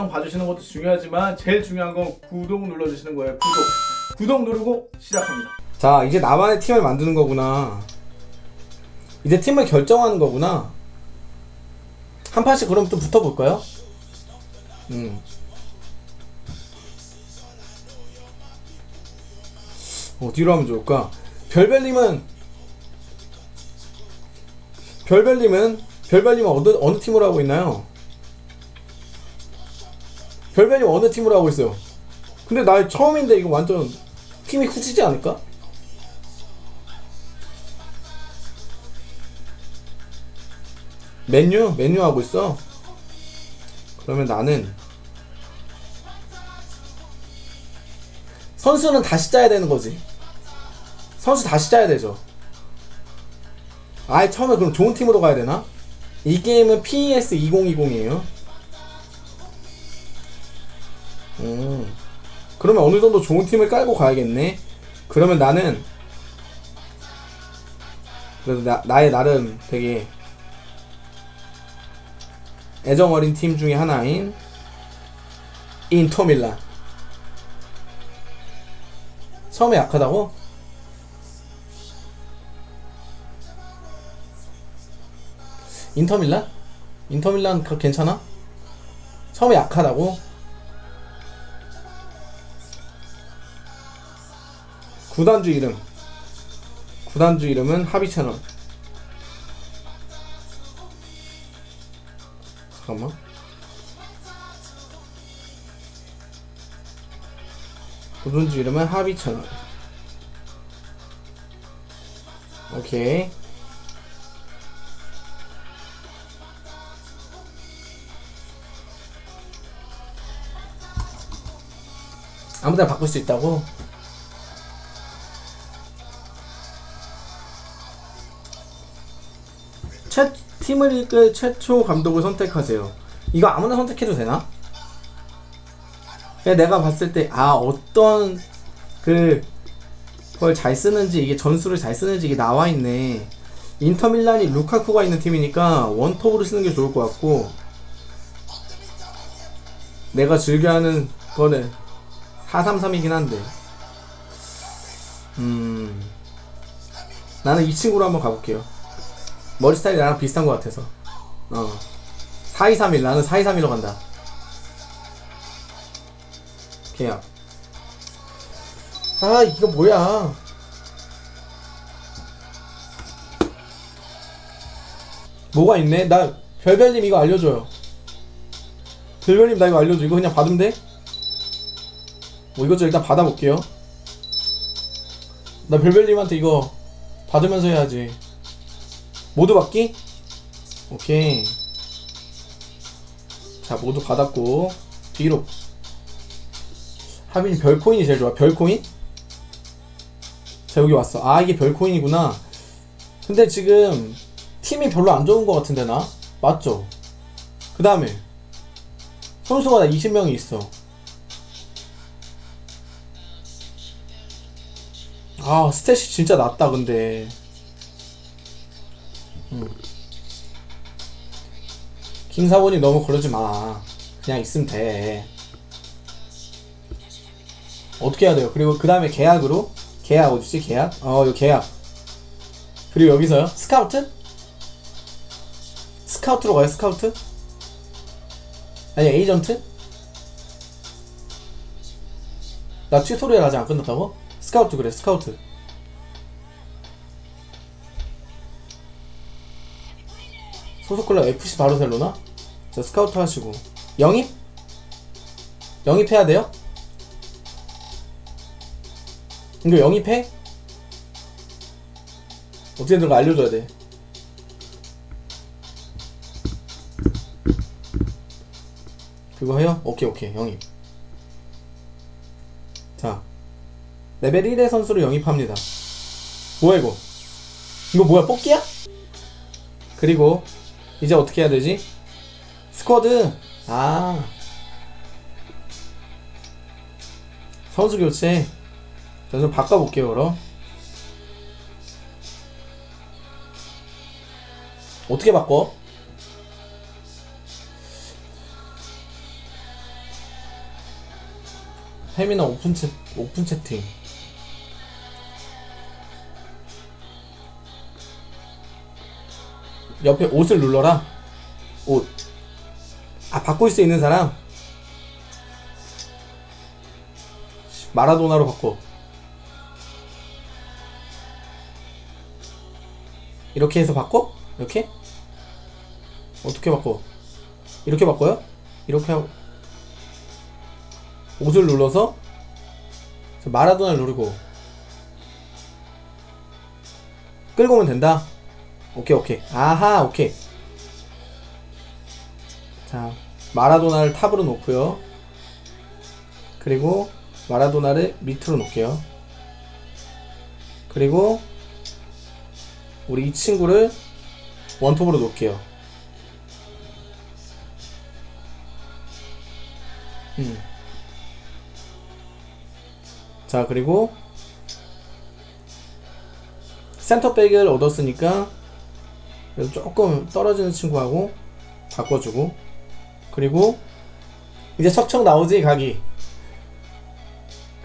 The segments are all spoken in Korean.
영상 봐주시는 것도 중요하지만 제일 중요한 건 구독 눌러주시는 거예요 구독 구독 누르고 시작합니다 자 이제 나만의 팀을 만드는 거구나 이제 팀을 결정하는 거구나 한 판씩 그럼 또 붙어볼까요? 음. 어디로 하면 좋을까? 별별님은 별별님은 별별님은 어느, 어느 팀으로 하고 있나요? 별별님 어느 팀으로 하고 있어요? 근데 나 처음인데 이거 완전 팀이 후지지 않을까? 맨유? 맨유 하고 있어? 그러면 나는 선수는 다시 짜야 되는 거지 선수 다시 짜야 되죠 아예 처음에 그럼 좋은 팀으로 가야 되나? 이 게임은 PES 2020이에요 음 그러면 어느 정도 좋은 팀을 깔고 가야겠네 그러면 나는 그래도 나, 나의 나름 되게 애정 어린 팀 중에 하나인 인터밀란 처음에 약하다고? 인터밀란? 인터밀란 그 괜찮아? 처음에 약하다고? 구단주 이름. 구단주 이름은 하비채널. 잠깐만. 구단주 이름은 하비채널. 오케이. 아무데나 바꿀 수 있다고? 팀을 이끌 최초 감독을 선택하세요. 이거 아무나 선택해도 되나? 내가 봤을 때, 아, 어떤, 그, 걸 잘 쓰는지, 이게 전술을 잘 쓰는지 이게 나와 있네. 인터밀란이 루카쿠가 있는 팀이니까 원톱으로 쓰는 게 좋을 것 같고, 내가 즐겨하는 거는 433이긴 한데, 음, 나는 이 친구로 한번 가볼게요. 머리 스타일이 나랑 비슷한 것 같아서. 어. 4231 나는 4231로 간다. 계약 아 이거 뭐야? 뭐가 있네? 나 별별님 이거 알려줘요. 별별님 나 이거 알려줘. 이거 그냥 받으면 돼? 뭐 이것 좀 일단 받아볼게요. 나 별별님한테 이거 받으면서 해야지 모두 받기? 오케이 자 모두 받았고 뒤로 하빈이 별코인이 제일 좋아 별코인? 자 여기 왔어 아 이게 별코인이구나 근데 지금 팀이 별로 안 좋은 것 같은데 나? 맞죠? 그 다음에 선수가 나 20명이 있어 아 stat이 진짜 낮다 근데 김사본이 너무 그러지 마. 그냥 있으면 돼. 어떻게 해야 돼요? 그리고 그 다음에 계약으로 계약 어디지? 계약? 어, 요 계약. 그리고 여기서요? 스카우트? 스카우트로 가요? 스카우트? 아니 에이전트? 나 tutorial 아직 안 끝났다고? 스카우트 그래 스카우트 소속 클럽 FC 바르셀로나? 자 스카우트 하시고 영입? 영입해야 돼요? 이거 영입해? 어떻게 되는 거 알려줘야 돼 그거 해요? 오케이 오케이 영입 자 레벨 1의 선수를 영입합니다 뭐야 이거 이거 뭐야 뽑기야? 그리고 이제 어떻게 해야 되지? squad. 아. 선수 교체. 저좀 바꿔볼게요 그럼. 어떻게 바꿔? 페미나 오픈 채 오픈 채팅. 옆에 옷을 눌러라. 옷 아 바꿀 수 있는 사람 마라도나로 바꿔 이렇게 해서 바꿔? 이렇게? 어떻게 바꿔? 이렇게 바꿔요? 이렇게 하고 옷을 눌러서 마라도나를 누르고 끌고 오면 된다 오케이 오케이 아하 오케이 자 마라도나를 탑으로 놓고요. 그리고 마라도나를 밑으로 놓을게요. 그리고 우리 이 친구를 원톱으로 놓을게요. 음. 자 그리고 센터백을 얻었으니까 조금 떨어지는 친구하고 바꿔주고 그리고 이제 척척 나오지 각이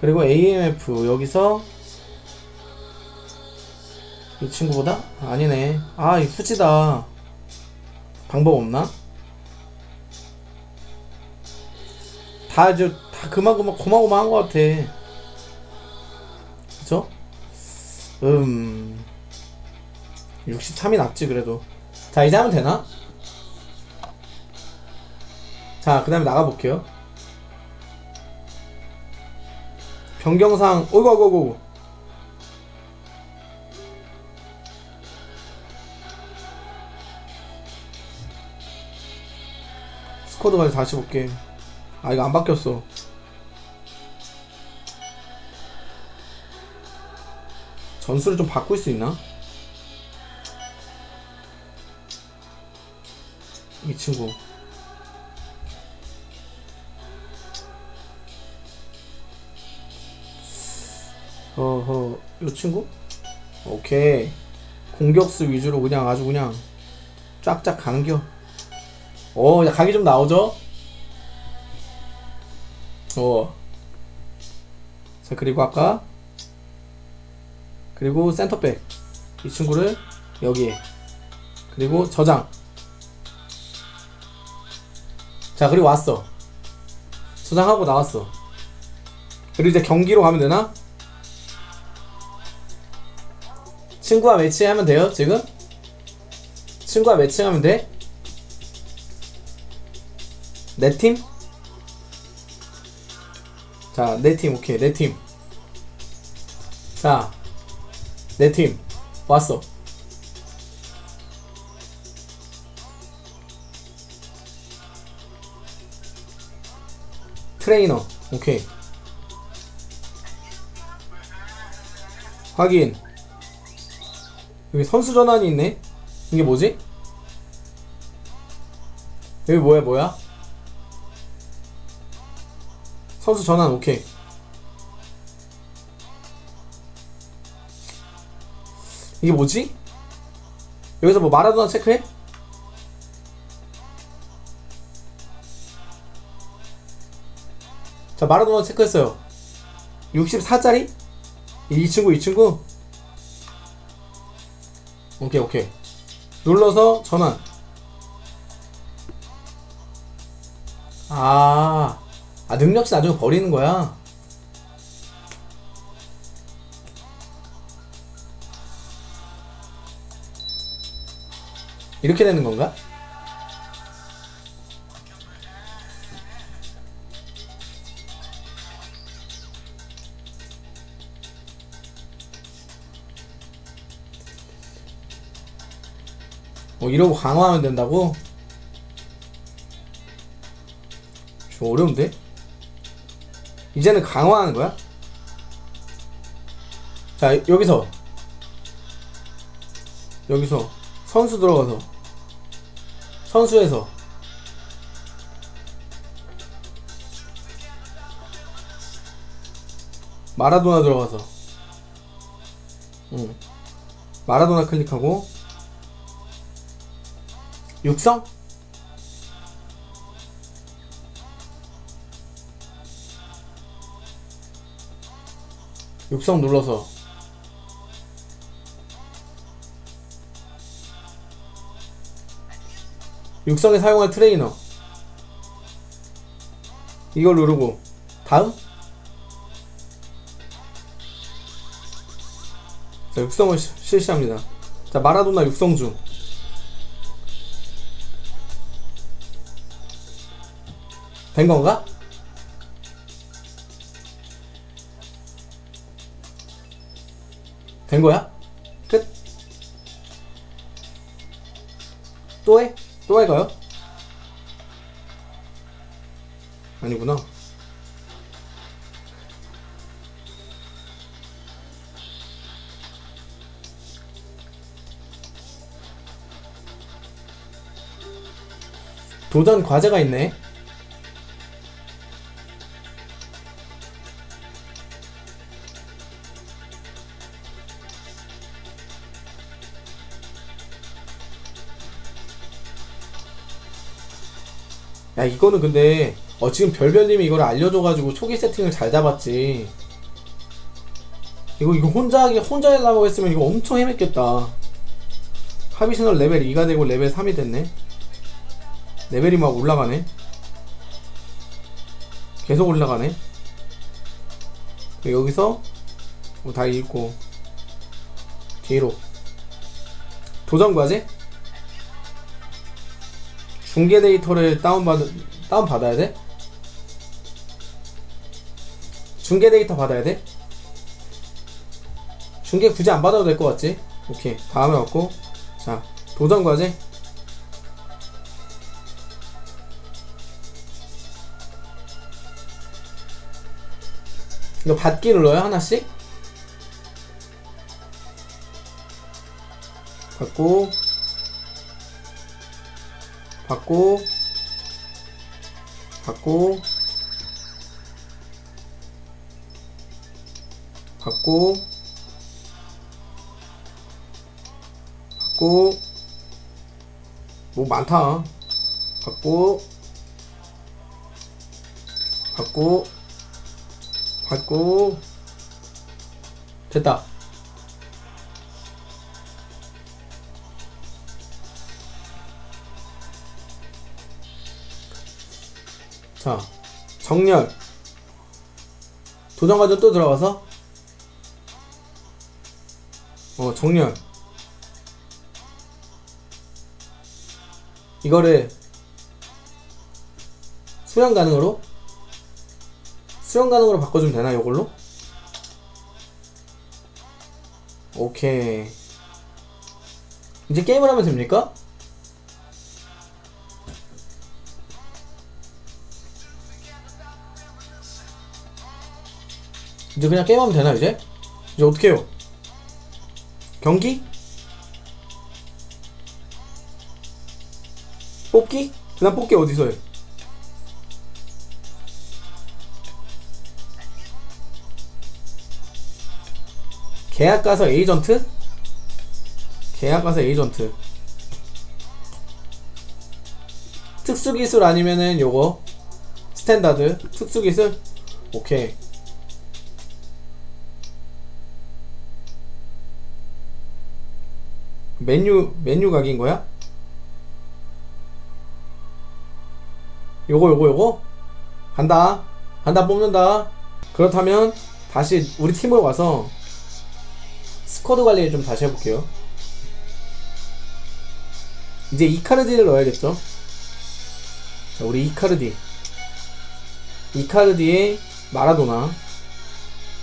그리고 AMF 여기서 이 친구보다? 아니네 아이 후지다 방법 없나? 다 이제 다 그만그만 고마고마한 것 같아 그쵸? 음 63이 낫지 그래도 자 이제 하면 되나? 자 그 다음에 나가볼게요. 변경상 어이구 어이구 어이구 스쿼드까지 다시 볼게. 아 이거 안 바뀌었어. 전술을 좀 바꿀 수 있나? 이 친구 어허 이 친구? 오케이 공격수 위주로 그냥 아주 그냥 쫙쫙 가는겨 어, 야, 각이 좀 나오죠? 어. 자, 그리고 아까, 그리고 센터백. 이 친구를 여기에. 그리고 저장. 자, 그리고 왔어. 저장하고 나왔어. 그리고 이제 경기로 가면 되나? 친구와 매치하면 돼요, 지금? 친구와 매치하면 돼? 내 팀? 자, 내 팀, 오케이, 내 팀. 자, 내 팀. 왔어. 트레이너, 오케이. 확인. 여기 선수 전환이 있네? 이게 뭐지? 여기 뭐야, 뭐야? 선수 전환 오케이 이게 뭐지? 여기서 뭐 마라도나 체크해? 자 마라도나 체크했어요 64짜리? 이 친구 이 친구 오케이 오케이. 눌러서 전환. 아 아 능력치 나중에 버리는 거야? 이렇게 되는 건가? 이러고 강화하면 된다고? 좀 어려운데? 이제는 강화하는 거야? 자, 여기서. 여기서. 선수 들어가서. 선수에서. 마라도나 들어가서. 응. 마라도나 클릭하고. 육성? 육성 눌러서. 육성에 사용할 트레이너. 이걸 누르고. 다음? 자 육성을 시- 실시합니다. 자 마라도나 육성 중 된 건가? 된 거야? 끝? 또 해? 또 할까요? 아니구나. 도전 과제가 있네. 야 이거는 근데 어 지금 별별님이 이걸 알려줘가지고 초기 세팅을 잘 잡았지. 이거 이거 혼자 하기 혼자 하려고 했으면 이거 엄청 헤맸겠다. 하비셔널 레벨 2가 되고 레벨 3이 됐네. 레벨이 막 올라가네. 계속 올라가네. 여기서 뭐다 읽고 뒤로. 도전 과제 중계 데이터를 다운받 다운 받아야 돼? 중계 데이터 받아야 돼? 중계 굳이 안 받아도 될 것 같지? 오케이 다음에 왔고 자 도전 과제 이거 받기 눌러요 하나씩 받고 받고 받고 받고 받고. 뭐 많다. 받고 받고 받고. 됐다 자, 정렬. 도전 과정 또 들어가서 어, 정렬. 이거를 수령 가능으로 수령 가능으로 바꿔주면 되나 이걸로? 오케이. 이제 게임을 하면 됩니까? 이제 그냥 게임하면 되나 이제? 이제 어떻게 해요? 경기? 뽑기? 그냥 뽑기 어디서 해? 계약 가서 에이전트? 계약 가서 에이전트 특수기술 아니면은 요거 standard 특수기술 오케이 메뉴 메뉴 각인 거야? 요거 요거 요거? 간다. 간다 뽑는다. 그렇다면 다시 우리 팀으로 와서 스쿼드 관리를 좀 다시 해볼게요. 이제 이카르디를 넣어야겠죠? 자 우리 이카르디. 이카르디의 마라도나.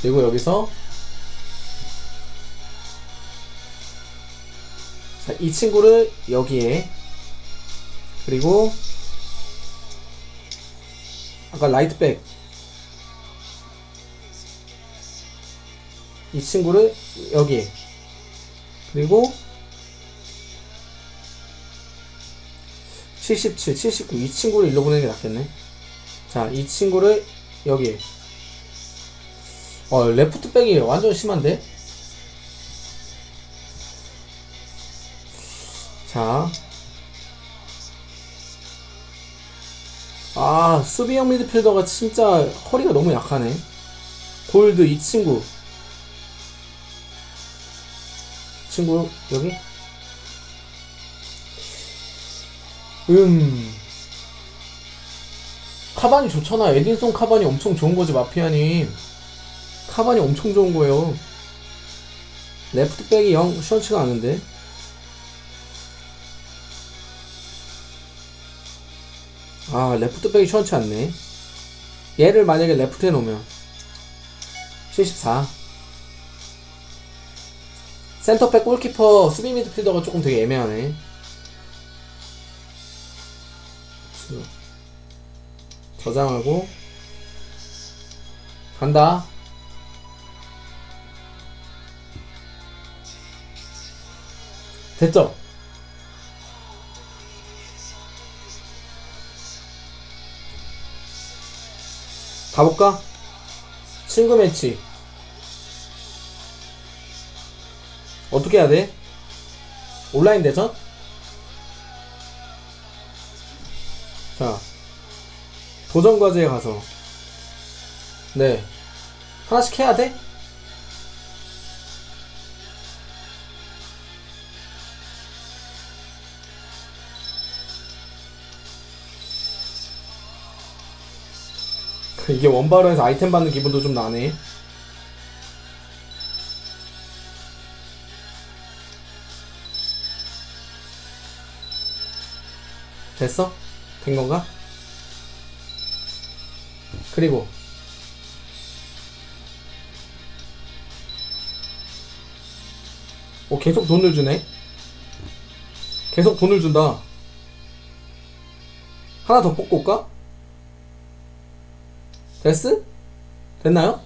그리고 여기서 자, 이 친구를 여기에 그리고 아까 라이트백. 이 친구를 여기에 그리고 77, 79 이 친구를 일로 보내는 게 낫겠네. 자, 이 친구를 여기에. 어, 레프트백이 완전 심한데 자. 아, 수비형 미드필더가 진짜 허리가 너무 약하네. 골드 이 친구. 친구 여기 음 카반이 좋잖아 에딘송 카반이 엄청 좋은 거지 마피아님 카반이 엄청 좋은 거예요 레프트백이 영 시원치가 않은데 아 레프트백이 시원치 않네. 얘를 만약에 레프트에 놓으면. 74 센터백 골키퍼 수비 미드필더가 조금 되게 애매하네. 저장하고. 간다. 됐죠? 가볼까? 친구 매치 어떻게 해야 돼? 온라인 대전? 자 도전 과제에 가서 네 하나씩 해야 돼? 이게 원바로에서 아이템 받는 기분도 좀 나네 됐어? 된 건가? 그리고 어 계속 돈을 주네 계속 돈을 준다 하나 더 뽑고 올까? 됐스? 됐나요?